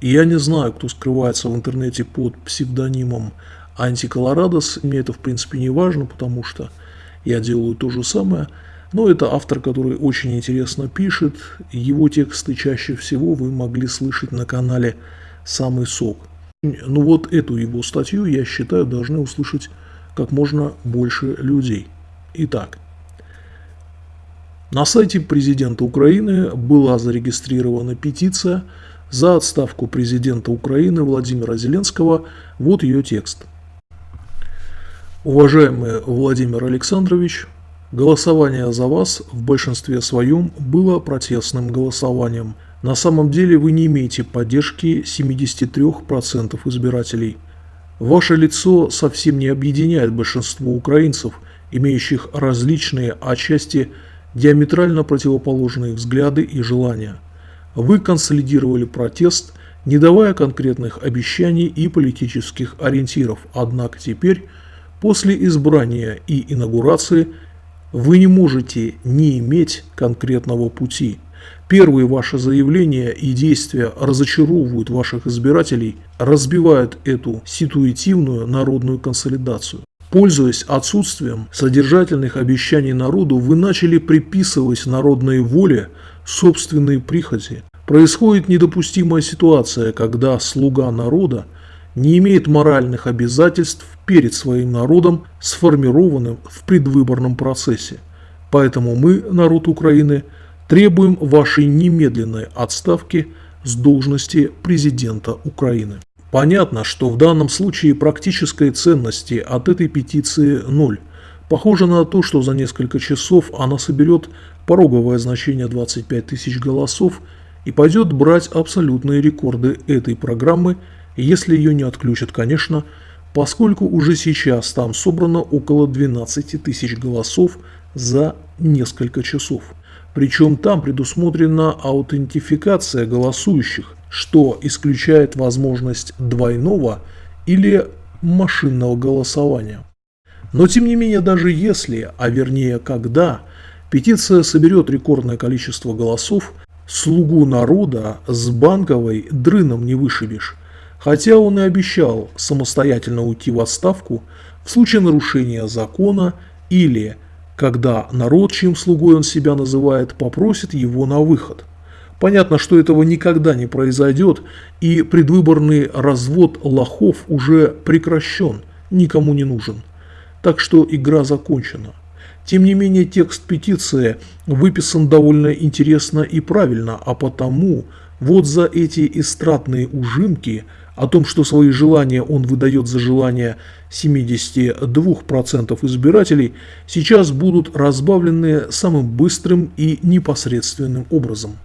И я не знаю, кто скрывается в интернете под псевдонимом Антиколорадос. Мне это в принципе не важно, потому что я делаю то же самое. Но это автор, который очень интересно пишет. Его тексты чаще всего вы могли слышать на канале «Самый сок». Ну вот эту его статью, я считаю, должны услышать как можно больше людей. Итак, на сайте президента Украины была зарегистрирована петиция за отставку президента Украины Владимира Зеленского. Вот ее текст. Уважаемый Владимир Александрович, голосование за вас в большинстве своем было протестным голосованием. На самом деле вы не имеете поддержки 73% избирателей. Ваше лицо совсем не объединяет большинство украинцев, имеющих различные, отчасти диаметрально противоположные взгляды и желания. Вы консолидировали протест, не давая конкретных обещаний и политических ориентиров, однако теперь – После избрания и инаугурации вы не можете не иметь конкретного пути. Первые ваши заявления и действия разочаровывают ваших избирателей, разбивают эту ситуативную народную консолидацию. Пользуясь отсутствием содержательных обещаний народу, вы начали приписывать народной воле собственные прихоти. Происходит недопустимая ситуация, когда слуга народа не имеет моральных обязательств перед своим народом, сформированным в предвыборном процессе. Поэтому мы, народ Украины, требуем вашей немедленной отставки с должности президента Украины. Понятно, что в данном случае практической ценности от этой петиции ноль. Похоже на то, что за несколько часов она соберет пороговое значение 25 тысяч голосов и пойдет брать абсолютные рекорды этой программы, если ее не отключат, конечно, поскольку уже сейчас там собрано около 12 тысяч голосов за несколько часов. Причем там предусмотрена аутентификация голосующих, что исключает возможность двойного или машинного голосования. Но тем не менее, даже если, а вернее когда, петиция соберет рекордное количество голосов, слугу народа с банковой дрыном не вышибешь. Хотя он и обещал самостоятельно уйти в отставку в случае нарушения закона или когда народ, чьим слугой он себя называет, попросит его на выход. Понятно, что этого никогда не произойдет, и предвыборный развод лохов уже прекращен, никому не нужен. Так что игра закончена. Тем не менее, текст петиции выписан довольно интересно и правильно, а потому вот за эти эстрадные ужимки – о том, что свои желания он выдает за желания 72% избирателей, сейчас будут разбавлены самым быстрым и непосредственным образом.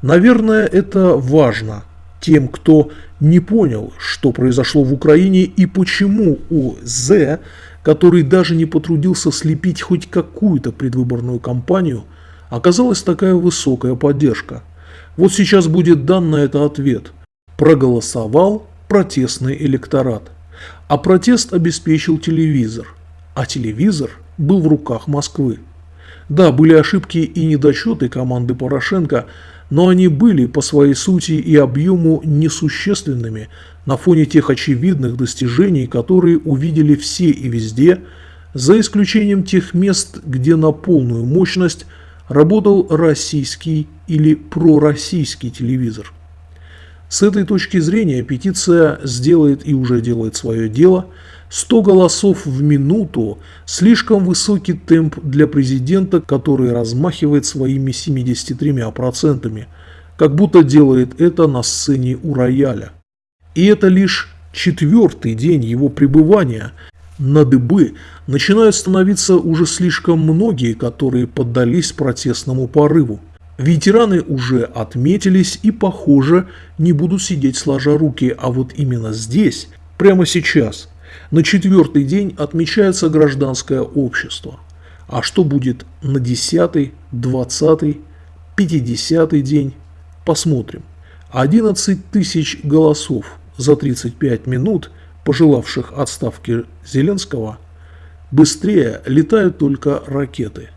Наверное, это важно тем, кто не понял, что произошло в Украине и почему у З, который даже не потрудился слепить хоть какую-то предвыборную кампанию, оказалась такая высокая поддержка. Вот сейчас будет дан на это ответ – проголосовал протестный электорат. А протест обеспечил телевизор, а телевизор был в руках Москвы. Да, были ошибки и недочеты команды Порошенко, но они были по своей сути и объему несущественными на фоне тех очевидных достижений, которые увидели все и везде, за исключением тех мест, где на полную мощность работал российский или пророссийский телевизор. С этой точки зрения петиция сделает и уже делает свое дело. 100 голосов в минуту – слишком высокий темп для президента, который размахивает своими 73%, как будто делает это на сцене у рояля. И это лишь четвертый день его пребывания. На дыбы начинают становиться уже слишком многие, которые поддались протестному порыву. Ветераны уже отметились и, похоже, не будут сидеть сложа руки, а вот именно здесь, прямо сейчас, на четвертый день отмечается гражданское общество. А что будет на десятый, двадцатый, пятидесятый день, посмотрим. 11 тысяч голосов за 35 минут, пожелавших отставки Зеленского, быстрее летают только ракеты.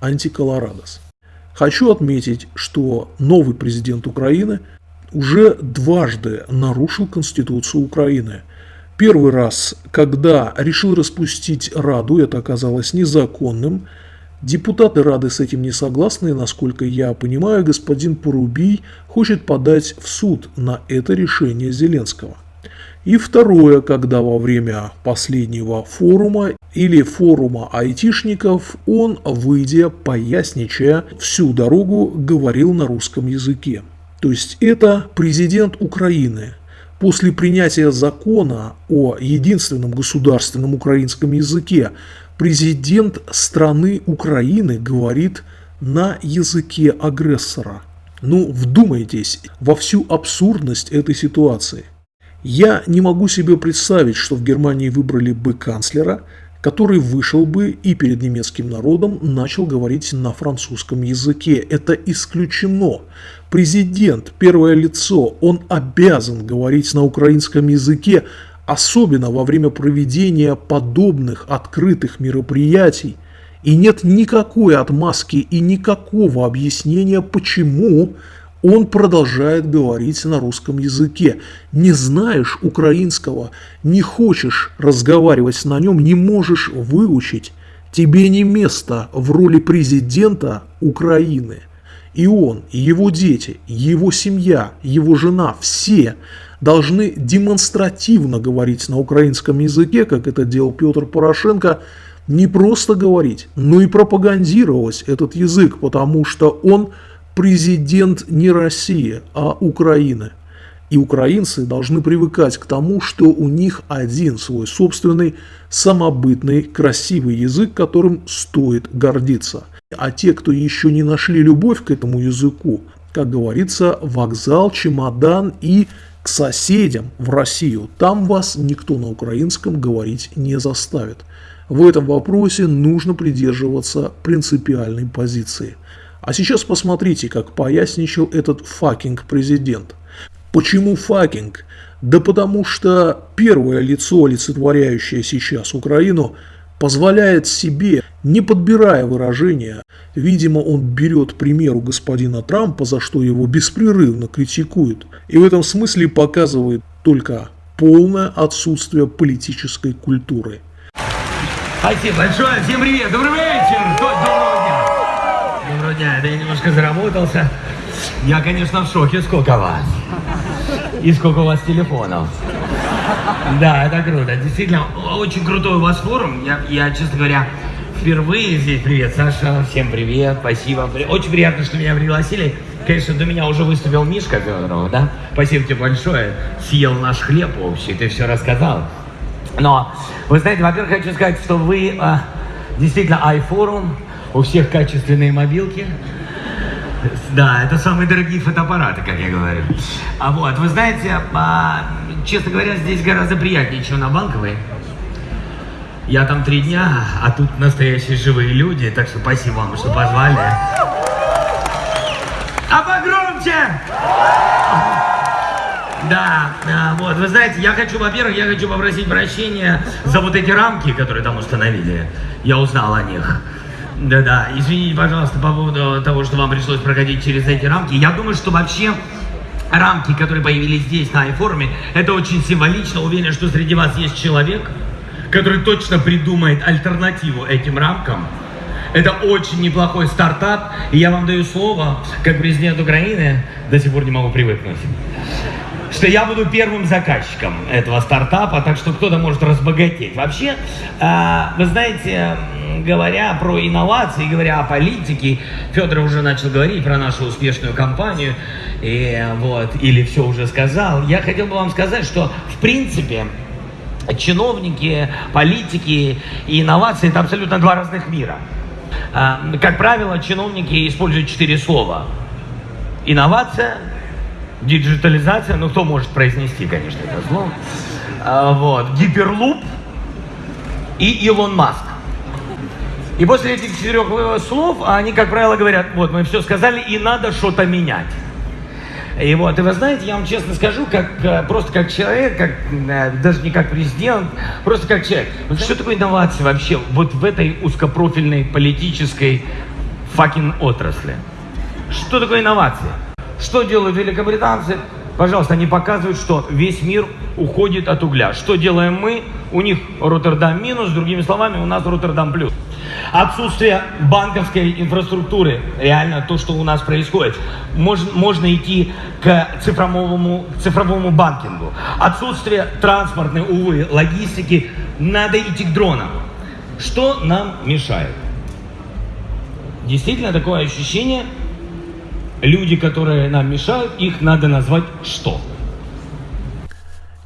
Антиколорадос. Хочу отметить, что новый президент Украины уже дважды нарушил Конституцию Украины. Первый раз, когда решил распустить Раду, это оказалось незаконным. Депутаты Рады с этим не согласны, и, насколько я понимаю, господин Порубий хочет подать в суд на это решение Зеленского. И второе, когда во время последнего форума или форума айтишников он, выйдя, поясничая, всю дорогу говорил на русском языке. То есть это президент Украины. После принятия закона о единственном государственном украинском языке президент страны Украины говорит на языке агрессора. Ну, вдумайтесь во всю абсурдность этой ситуации. Я не могу себе представить, что в Германии выбрали бы канцлера, который вышел бы и перед немецким народом начал говорить на французском языке. Это исключено. Президент, первое лицо, он обязан говорить на украинском языке, особенно во время проведения подобных открытых мероприятий. И нет никакой отмазки и никакого объяснения, почему он продолжает говорить на русском языке. Не знаешь украинского, не хочешь разговаривать на нем, не можешь выучить. Тебе не место в роли президента Украины. И он, и его дети, его семья, его жена, все должны демонстративно говорить на украинском языке, как это делал Петр Порошенко, не просто говорить, но и пропагандировать этот язык, потому что он президент не России, а Украины. И украинцы должны привыкать к тому, что у них один свой собственный, самобытный, красивый язык, которым стоит гордиться. А те, кто еще не нашли любовь к этому языку, как говорится, вокзал, чемодан и к соседям в Россию. Там вас никто на украинском говорить не заставит. В этом вопросе нужно придерживаться принципиальной позиции – а сейчас посмотрите, как паясничал этот fucking президент. Почему fucking? Да потому что первое лицо, олицетворяющее сейчас Украину, позволяет себе, не подбирая выражения, видимо, он берет примеру господина Трампа, за что его беспрерывно критикуют, и в этом смысле показывает только полное отсутствие политической культуры. Спасибо большое, всем привет, добрый вечер, дня, это я немножко заработался. Я, конечно, в шоке, сколько вас. И сколько у вас телефонов. Да, это круто. Действительно, очень крутой у вас форум. Я, я честно говоря, впервые здесь. Привет, Саша. Всем привет. Спасибо. Очень приятно, что меня пригласили. Конечно, до меня уже выступил Мишка Федоров, да? Спасибо тебе большое. Съел наш хлеб общий, ты все рассказал. Но, вы знаете, во-первых, хочу сказать, что вы а, действительно iForum, у всех качественные мобилки. Да, это самые дорогие фотоаппараты, как я говорю. А вот, вы знаете, а, честно говоря, здесь гораздо приятнее, чем на Банковой. Я там три дня, а тут настоящие живые люди, так что спасибо вам, что позвали. А погромче! Да, да, вот, вы знаете, я хочу, во-первых, я хочу попросить прощения за вот эти рамки, которые там установили. Я узнал о них. Да-да, извините, пожалуйста, по поводу того, что вам пришлось проходить через эти рамки. Я думаю, что вообще рамки, которые появились здесь на iForum, это очень символично. Уверен, что среди вас есть человек, который точно придумает альтернативу этим рамкам. Это очень неплохой стартап, и я вам даю слово, как президент Украины, до сих пор не могу привыкнуть что я буду первым заказчиком этого стартапа, так что кто-то может разбогатеть. Вообще, а, вы знаете, говоря про инновации, говоря о политике, Федор уже начал говорить про нашу успешную компанию, и, вот, или все уже сказал. Я хотел бы вам сказать, что в принципе чиновники, политики и инновации – это абсолютно два разных мира. А, как правило, чиновники используют четыре слова. Инновация – диджитализация, ну кто может произнести, конечно, это слово, а, вот, гиперлуп и Илон Маск. И после этих четырех э, слов они, как правило, говорят, вот, мы все сказали, и надо что-то менять. И вот, и вы знаете, я вам честно скажу, как, э, просто как человек, как, э, даже не как президент, просто как человек. Вот что такое инновация вообще вот в этой узкопрофильной политической факин отрасли? Что такое инновация? Что делают великобританцы? Пожалуйста, они показывают, что весь мир уходит от угля. Что делаем мы? У них Роттердам минус, другими словами, у нас Роттердам плюс. Отсутствие банковской инфраструктуры, реально то, что у нас происходит. Можно, можно идти к цифровому, к цифровому банкингу. Отсутствие транспортной, увы, логистики, надо идти к дронам. Что нам мешает? Действительно такое ощущение, люди, которые нам мешают, их надо назвать что?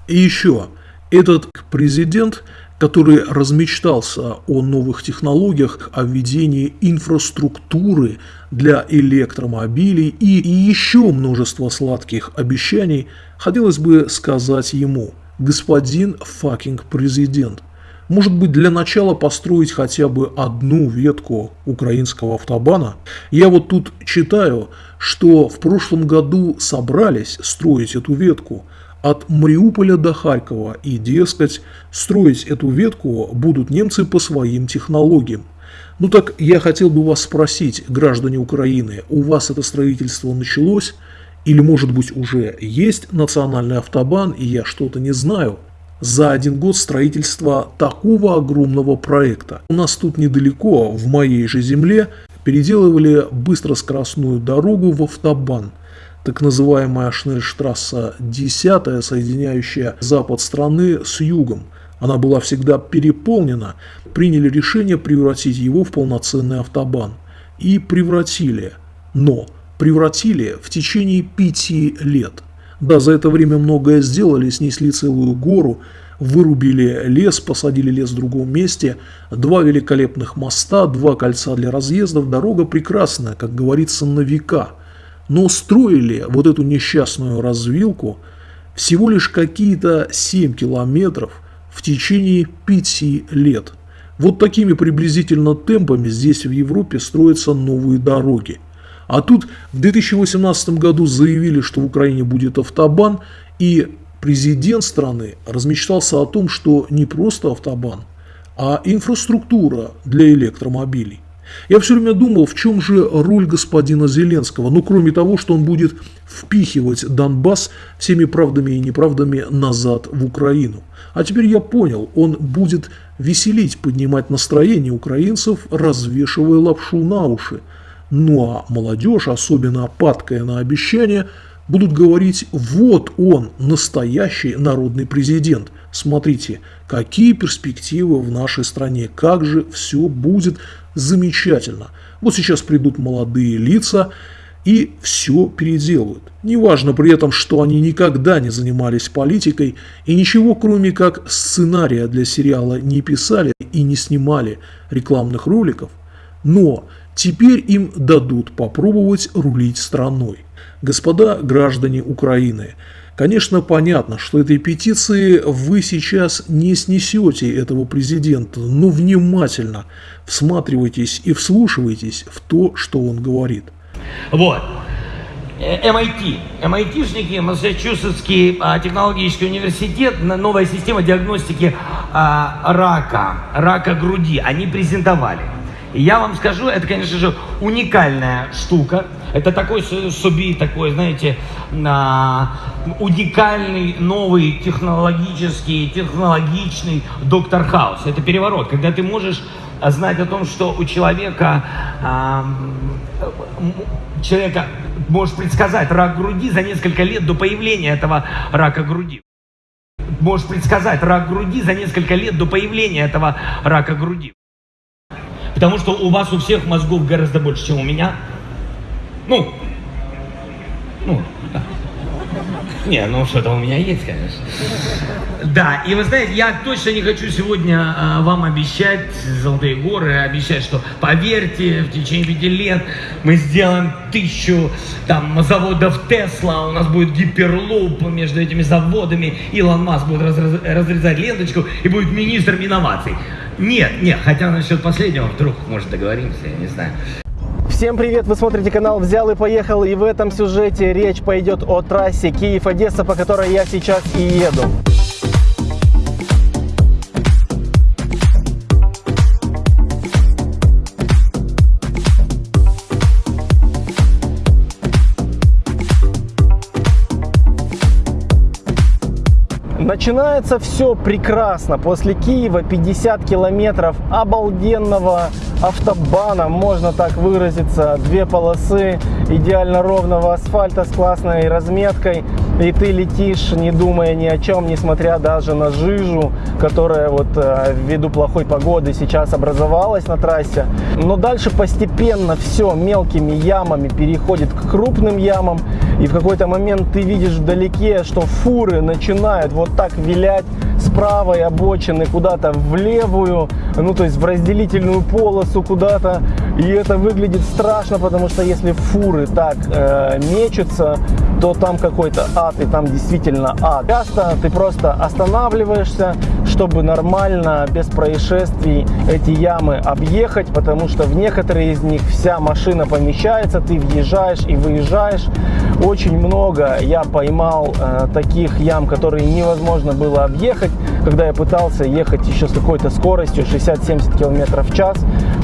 И еще, этот президент, который размечтался о новых технологиях, о введении инфраструктуры для электромобилей и, еще множество сладких обещаний, хотелось бы сказать ему, господин fucking президент – может быть, для начала построить хотя бы одну ветку украинского автобана? Я вот тут читаю, что в прошлом году собрались строить эту ветку от Мариуполя до Харькова, и, дескать, строить эту ветку будут немцы по своим технологиям. Ну так я хотел бы вас спросить, граждане Украины, у вас это строительство началось? Или, может быть, уже есть национальный автобан, и я что-то не знаю? за один год строительства такого огромного проекта. У нас тут недалеко, в моей же земле, переделывали быстроскоростную дорогу в автобан. Так называемая Шнельштрасса 10, соединяющая запад страны с югом. Она была всегда переполнена. Приняли решение превратить его в полноценный автобан. И превратили. Но превратили в течение пяти лет – да, за это время многое сделали, снесли целую гору, вырубили лес, посадили лес в другом месте, два великолепных моста, два кольца для разъездов, дорога прекрасная, как говорится, на века. Но строили вот эту несчастную развилку всего лишь какие-то 7 километров в течение 5 лет. Вот такими приблизительно темпами здесь в Европе строятся новые дороги. А тут в 2018 году заявили, что в Украине будет автобан, и президент страны размечтался о том, что не просто автобан, а инфраструктура для электромобилей. Я все время думал, в чем же роль господина Зеленского, ну кроме того, что он будет впихивать Донбасс всеми правдами и неправдами назад в Украину. А теперь я понял, он будет веселить, поднимать настроение украинцев, развешивая лапшу на уши. Ну а молодежь, особенно падкая на обещания, будут говорить, вот он, настоящий народный президент. Смотрите, какие перспективы в нашей стране, как же все будет замечательно. Вот сейчас придут молодые лица и все переделают. Неважно при этом, что они никогда не занимались политикой и ничего кроме как сценария для сериала не писали и не снимали рекламных роликов, но Теперь им дадут попробовать рулить страной. Господа граждане Украины, конечно понятно, что этой петиции вы сейчас не снесете этого президента, но внимательно всматривайтесь и вслушивайтесь в то, что он говорит. Вот. MIT, э, MIT-шники, Массачусетский а, технологический университет, новая система диагностики а, рака, рака груди, они презентовали. Я вам скажу, это, конечно же, уникальная штука. Это такой суби, такой, знаете, уникальный, новый, технологический, технологичный доктор Хаус. Это переворот, когда ты можешь знать о том, что у человека, человека можешь предсказать рак груди за несколько лет до появления этого рака груди. Можешь предсказать рак груди за несколько лет до появления этого рака груди. Потому что у вас у всех мозгов гораздо больше, чем у меня. Ну, ну, да. Не, ну что-то у меня есть, конечно. Да, и вы знаете, я точно не хочу сегодня а, вам обещать золотые горы, обещать, что поверьте, в течение пяти лет мы сделаем тысячу там заводов Тесла, у нас будет гиперлуп между этими заводами, Илон Маск будет разрезать ленточку и будет министром инноваций. Нет, нет, хотя насчет последнего вдруг, может, договоримся, я не знаю. Всем привет! Вы смотрите канал «Взял и поехал» и в этом сюжете речь пойдет о трассе Киев-Одесса, по которой я сейчас и еду. Начинается все прекрасно. После Киева 50 километров обалденного автобана, можно так выразиться. Две полосы идеально ровного асфальта с классной разметкой. И ты летишь, не думая ни о чем, несмотря даже на жижу, которая вот э, ввиду плохой погоды сейчас образовалась на трассе. Но дальше постепенно все мелкими ямами переходит к крупным ямам. И в какой-то момент ты видишь вдалеке, что фуры начинают вот так вилять с правой обочины куда-то в левую, ну то есть в разделительную полосу куда-то. И это выглядит страшно, потому что если фуры так э, мечутся, то там какой-то ад, и там действительно ад. Часто ты просто останавливаешься, чтобы нормально, без происшествий эти ямы объехать, потому что в некоторые из них вся машина помещается, ты въезжаешь и выезжаешь. Очень много я поймал э, таких ям, которые невозможно было объехать, когда я пытался ехать еще с какой-то скоростью 60-70 км в час,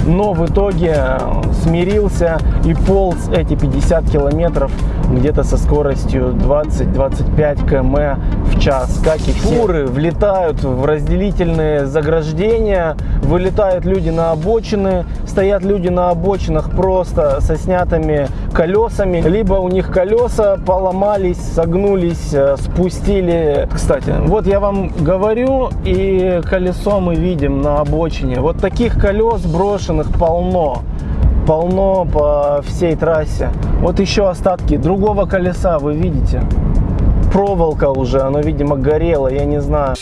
но в итоге э, смирился и полз эти 50 километров где-то со скоростью 20-25 км в час. Как и фуры влетают в разделительные заграждения, вылетают люди на обочины, стоят люди на обочинах просто со снятыми колесами, либо у них колеса поломались, согнулись, э, спустили. Кстати, вот я вам говорю, и колесо мы видим на обочине. Вот таких колес брошенных полно полно по всей трассе. Вот еще остатки другого колеса вы видите. Проволока уже, оно, видимо, горело, я не знаю.